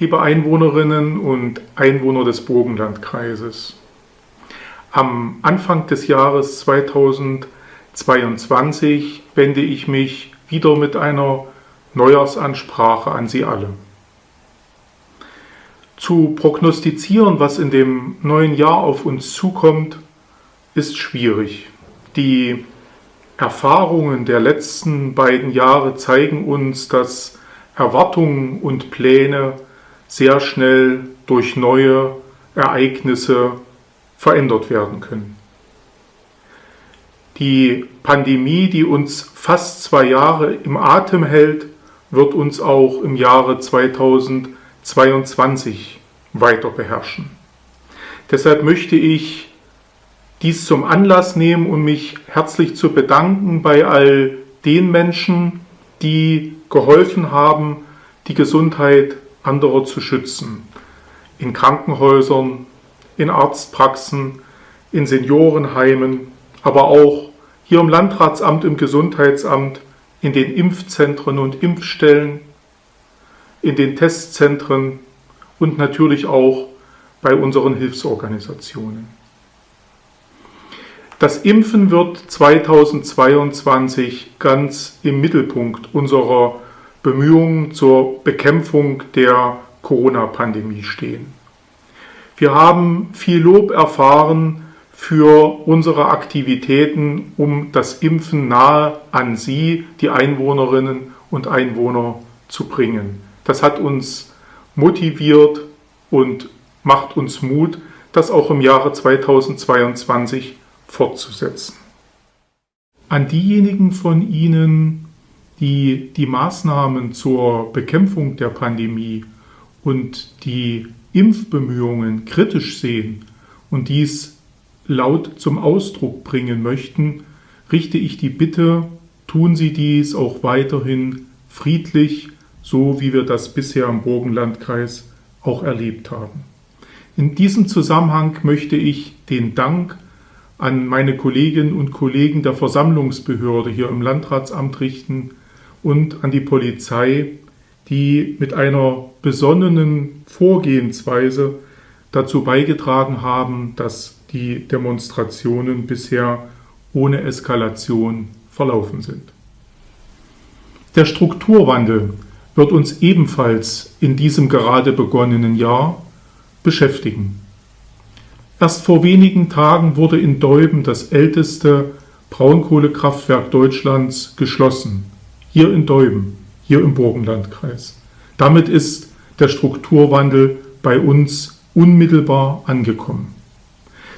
liebe Einwohnerinnen und Einwohner des Burgenlandkreises. Am Anfang des Jahres 2022 wende ich mich wieder mit einer Neujahrsansprache an Sie alle. Zu prognostizieren, was in dem neuen Jahr auf uns zukommt, ist schwierig. Die Erfahrungen der letzten beiden Jahre zeigen uns, dass Erwartungen und Pläne sehr schnell durch neue Ereignisse verändert werden können. Die Pandemie, die uns fast zwei Jahre im Atem hält, wird uns auch im Jahre 2022 weiter beherrschen. Deshalb möchte ich dies zum Anlass nehmen, um mich herzlich zu bedanken bei all den Menschen, die geholfen haben, die Gesundheit anderer zu schützen. In Krankenhäusern, in Arztpraxen, in Seniorenheimen, aber auch hier im Landratsamt, im Gesundheitsamt, in den Impfzentren und Impfstellen, in den Testzentren und natürlich auch bei unseren Hilfsorganisationen. Das Impfen wird 2022 ganz im Mittelpunkt unserer Bemühungen zur Bekämpfung der Corona-Pandemie stehen. Wir haben viel Lob erfahren für unsere Aktivitäten, um das Impfen nahe an Sie, die Einwohnerinnen und Einwohner, zu bringen. Das hat uns motiviert und macht uns Mut, das auch im Jahre 2022 fortzusetzen. An diejenigen von Ihnen, die die Maßnahmen zur Bekämpfung der Pandemie und die Impfbemühungen kritisch sehen und dies laut zum Ausdruck bringen möchten, richte ich die Bitte, tun Sie dies auch weiterhin friedlich, so wie wir das bisher im Burgenlandkreis auch erlebt haben. In diesem Zusammenhang möchte ich den Dank an meine Kolleginnen und Kollegen der Versammlungsbehörde hier im Landratsamt richten, und an die Polizei, die mit einer besonnenen Vorgehensweise dazu beigetragen haben, dass die Demonstrationen bisher ohne Eskalation verlaufen sind. Der Strukturwandel wird uns ebenfalls in diesem gerade begonnenen Jahr beschäftigen. Erst vor wenigen Tagen wurde in Deuben das älteste Braunkohlekraftwerk Deutschlands geschlossen hier in Deuben, hier im Burgenlandkreis. Damit ist der Strukturwandel bei uns unmittelbar angekommen.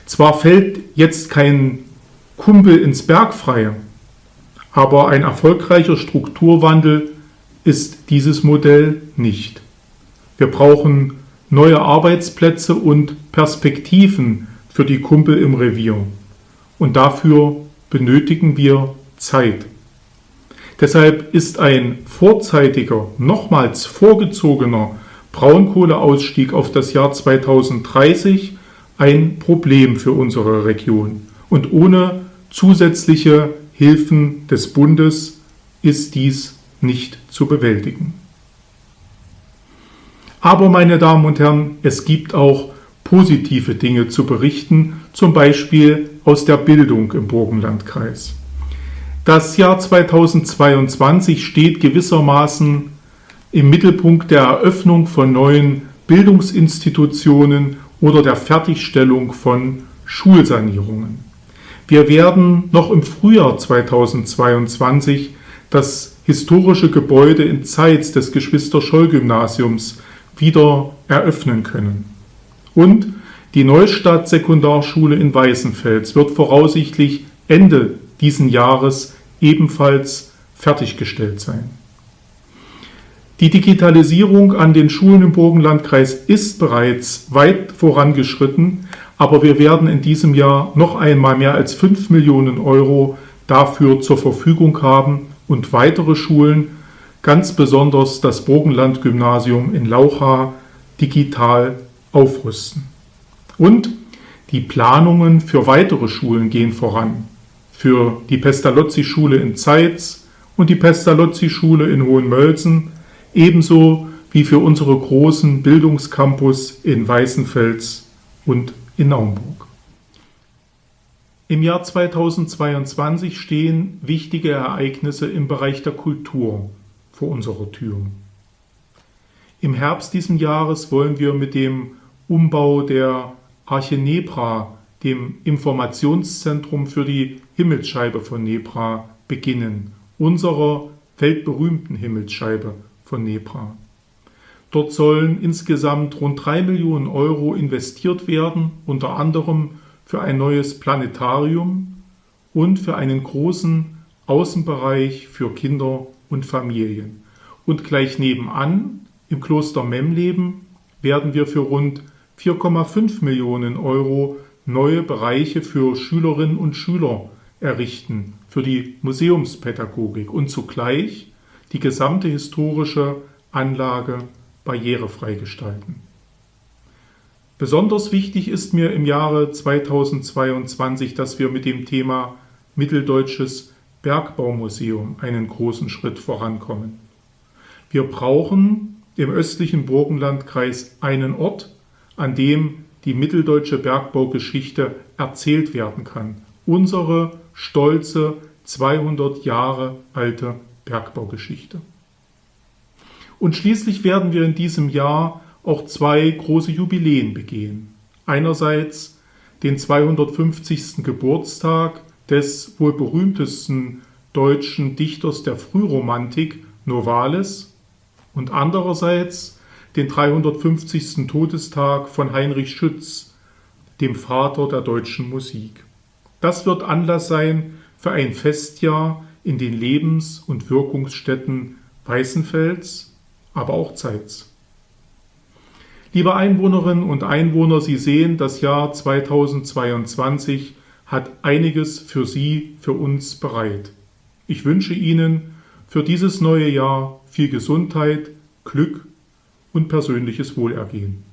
Zwar fällt jetzt kein Kumpel ins Berg frei, aber ein erfolgreicher Strukturwandel ist dieses Modell nicht. Wir brauchen neue Arbeitsplätze und Perspektiven für die Kumpel im Revier. Und dafür benötigen wir Zeit. Deshalb ist ein vorzeitiger, nochmals vorgezogener Braunkohleausstieg auf das Jahr 2030 ein Problem für unsere Region. Und ohne zusätzliche Hilfen des Bundes ist dies nicht zu bewältigen. Aber, meine Damen und Herren, es gibt auch positive Dinge zu berichten, zum Beispiel aus der Bildung im Burgenlandkreis. Das Jahr 2022 steht gewissermaßen im Mittelpunkt der Eröffnung von neuen Bildungsinstitutionen oder der Fertigstellung von Schulsanierungen. Wir werden noch im Frühjahr 2022 das historische Gebäude in Zeitz des Geschwister-Scholl-Gymnasiums wieder eröffnen können. Und die Neustadt Sekundarschule in Weißenfels wird voraussichtlich Ende diesen Jahres ebenfalls fertiggestellt sein. Die Digitalisierung an den Schulen im Burgenlandkreis ist bereits weit vorangeschritten, aber wir werden in diesem Jahr noch einmal mehr als 5 Millionen Euro dafür zur Verfügung haben und weitere Schulen, ganz besonders das Burgenland-Gymnasium in Laucha, digital aufrüsten. Und die Planungen für weitere Schulen gehen voran für die Pestalozzi-Schule in Zeitz und die Pestalozzi-Schule in Hohenmölsen, ebenso wie für unsere großen Bildungscampus in Weißenfels und in Naumburg. Im Jahr 2022 stehen wichtige Ereignisse im Bereich der Kultur vor unserer Tür. Im Herbst diesen Jahres wollen wir mit dem Umbau der Arche Nebra, dem Informationszentrum für die Himmelsscheibe von Nebra, beginnen, unserer weltberühmten Himmelsscheibe von Nebra. Dort sollen insgesamt rund drei Millionen Euro investiert werden, unter anderem für ein neues Planetarium und für einen großen Außenbereich für Kinder und Familien. Und gleich nebenan, im Kloster Memleben, werden wir für rund 4,5 Millionen Euro neue Bereiche für Schülerinnen und Schüler errichten, für die Museumspädagogik und zugleich die gesamte historische Anlage barrierefrei gestalten. Besonders wichtig ist mir im Jahre 2022, dass wir mit dem Thema Mitteldeutsches Bergbaumuseum einen großen Schritt vorankommen. Wir brauchen im östlichen Burgenlandkreis einen Ort, an dem die mitteldeutsche Bergbaugeschichte erzählt werden kann. Unsere stolze 200 Jahre alte Bergbaugeschichte. Und schließlich werden wir in diesem Jahr auch zwei große Jubiläen begehen. Einerseits den 250. Geburtstag des wohl berühmtesten deutschen Dichters der Frühromantik, Novalis, und andererseits den 350. Todestag von Heinrich Schütz, dem Vater der deutschen Musik. Das wird Anlass sein für ein Festjahr in den Lebens- und Wirkungsstätten Weißenfels, aber auch Zeitz. Liebe Einwohnerinnen und Einwohner, Sie sehen, das Jahr 2022 hat einiges für Sie, für uns bereit. Ich wünsche Ihnen für dieses neue Jahr viel Gesundheit, Glück und persönliches Wohlergehen.